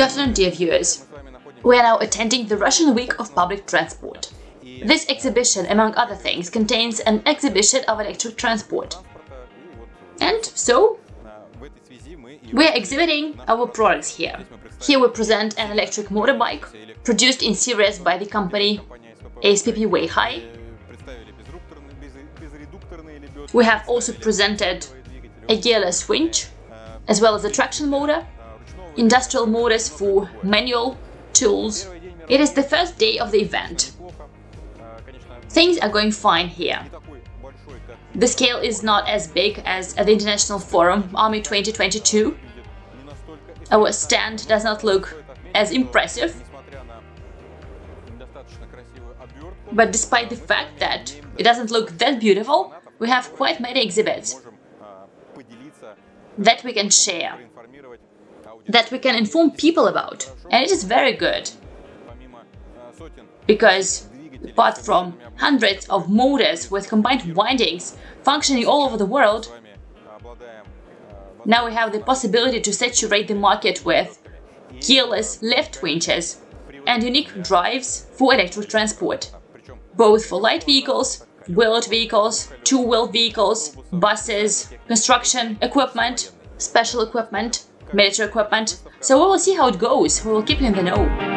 Good afternoon, dear viewers. We are now attending the Russian Week of Public Transport. This exhibition, among other things, contains an exhibition of electric transport. And so, we are exhibiting our products here. Here we present an electric motorbike, produced in series by the company ASPP Weihai. We have also presented a gearless winch, as well as a traction motor, industrial motors for manual tools. It is the first day of the event. Things are going fine here. The scale is not as big as at the International Forum Army 2022. Our stand does not look as impressive. But despite the fact that it doesn't look that beautiful, we have quite many exhibits that we can share, that we can inform people about. And it is very good. Because apart from hundreds of motors with combined windings functioning all over the world, now we have the possibility to saturate the market with gearless lift winches and unique drives for electric transport, both for light vehicles, wheeled vehicles, two-wheeled vehicles, buses, construction equipment, special equipment, military equipment. So we will see how it goes, we will keep you in the know.